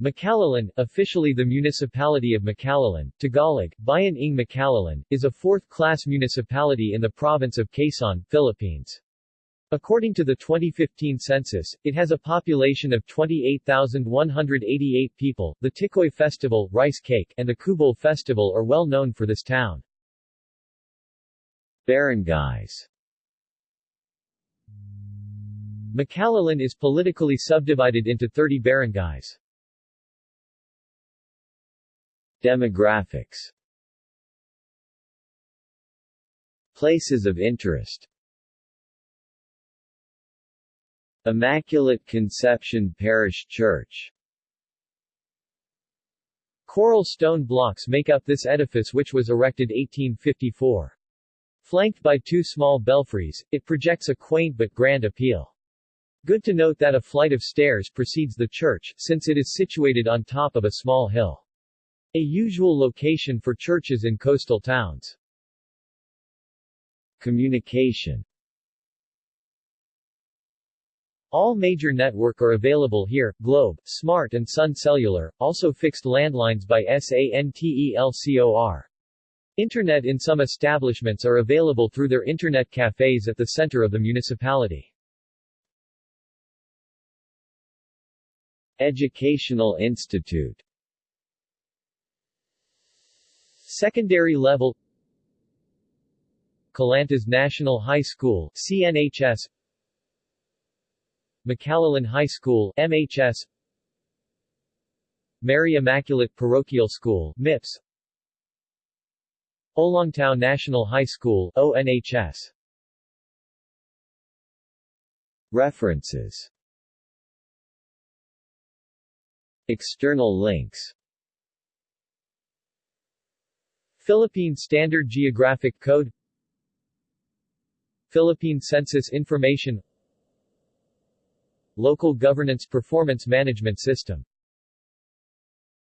Macalelon, officially the Municipality of Macalelon, Tagalog, Bayan ng Macalelon, is a fourth-class municipality in the province of Quezon, Philippines. According to the 2015 census, it has a population of 28,188 people. The Tikoy Festival, rice cake, and the Kubol Festival are well known for this town. Barangays Macalelon is politically subdivided into 30 barangays. Demographics Places of interest Immaculate Conception Parish Church Coral stone blocks make up this edifice which was erected 1854. Flanked by two small belfries, it projects a quaint but grand appeal. Good to note that a flight of stairs precedes the church, since it is situated on top of a small hill. A usual location for churches in coastal towns. Communication All major network are available here, Globe, Smart and Sun Cellular, also fixed landlines by SANTELCOR. Internet in some establishments are available through their internet cafes at the center of the municipality. Educational Institute Secondary level Calantas National High School CNHS Macalelon High School MHS Mary Immaculate Parochial School MIPS Olongtao National High School ONHS References. External links Philippine Standard Geographic Code Philippine Census Information Local Governance Performance Management System